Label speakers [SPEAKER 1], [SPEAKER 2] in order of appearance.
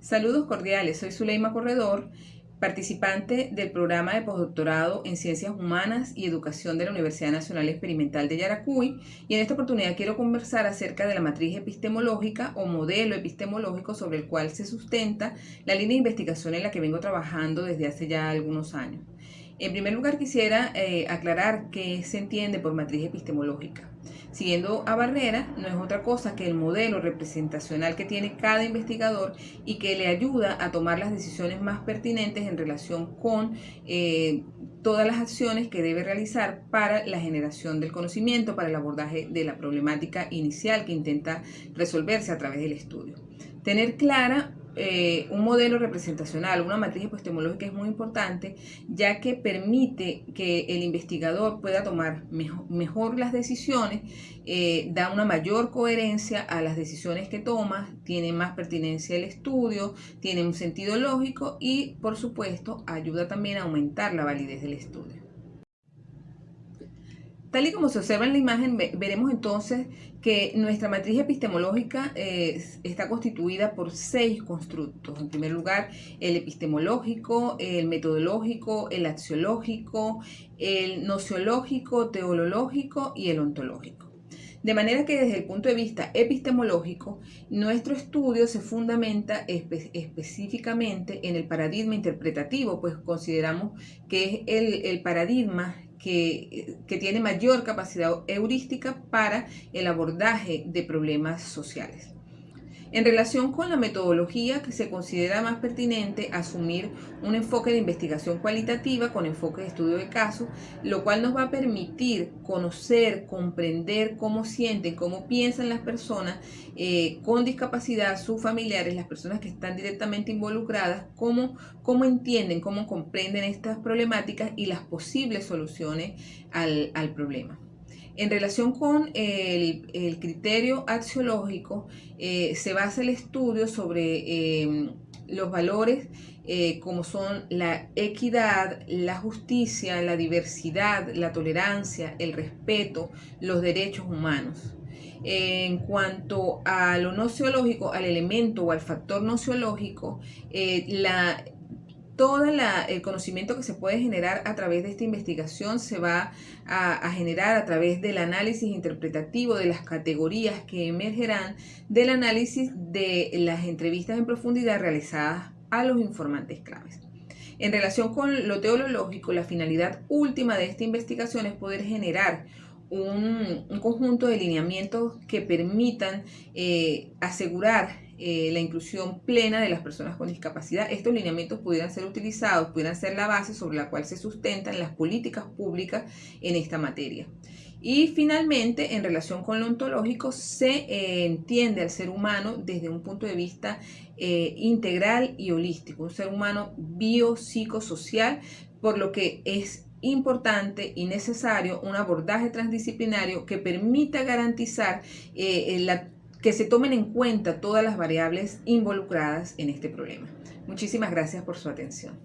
[SPEAKER 1] Saludos cordiales, soy Zuleima Corredor, participante del programa de postdoctorado en Ciencias Humanas y Educación de la Universidad Nacional Experimental de Yaracuy y en esta oportunidad quiero conversar acerca de la matriz epistemológica o modelo epistemológico sobre el cual se sustenta la línea de investigación en la que vengo trabajando desde hace ya algunos años. En primer lugar quisiera eh, aclarar qué se entiende por matriz epistemológica. Siguiendo a Barrera, no es otra cosa que el modelo representacional que tiene cada investigador y que le ayuda a tomar las decisiones más pertinentes en relación con eh, todas las acciones que debe realizar para la generación del conocimiento, para el abordaje de la problemática inicial que intenta resolverse a través del estudio. Tener clara eh, un modelo representacional, una matriz epistemológica es muy importante, ya que permite que el investigador pueda tomar mejor, las decisiones, eh, da una mayor coherencia a las decisiones que toma, tiene más pertinencia el estudio, tiene un sentido lógico y, por supuesto, ayuda también a aumentar la validez del estudio. Tal y como se observa en la imagen, veremos entonces que nuestra matriz epistemológica eh, está constituida por seis constructos. En primer lugar, el epistemológico, el metodológico, el axiológico, el nociológico, teológico y el ontológico. De manera que desde el punto de vista epistemológico, nuestro estudio se fundamenta específicamente en el paradigma interpretativo, pues consideramos que es el, el paradigma que, tiene mayor capacidad heurística para el abordaje de problemas sociales. En relación con la metodología, que se considera más pertinente asumir un enfoque de investigación cualitativa con enfoque de estudio de casos, lo cual nos va a permitir conocer, comprender cómo sienten, cómo piensan las personas eh, con discapacidad, sus familiares, las personas que están directamente involucradas, cómo, cómo entienden, cómo comprenden estas problemáticas y las posibles soluciones al, al problema. En relación con el, criterio axiológico, eh, se basa el estudio sobre em, los valores eh, como son la equidad, la justicia, la diversidad, la tolerancia, el respeto, los derechos humanos. En cuanto a lo nociológico, al elemento o al factor nociológico, eh, la todo el conocimiento que se puede generar a través de esta investigación se va a, generar a través del análisis interpretativo de las categorías que emergerán del análisis de las entrevistas en profundidad realizadas a los informantes claves. En relación con lo teológico, la finalidad última de esta investigación es poder generar un, conjunto de lineamientos que permitan eh, asegurar eh, la inclusión plena de las personas con discapacidad. Estos lineamientos pudieran ser utilizados, pudieran ser la base sobre la cual se sustentan las políticas públicas en esta materia. Y finalmente, en relación con lo ontológico, se eh, entiende al ser humano desde un punto de vista eh, integral y holístico, un ser humano biopsicosocial, por lo que es importante y necesario un abordaje transdisciplinario que permita garantizar la que se tomen en cuenta todas las variables involucradas en este problema. Muchísimas gracias por su atención.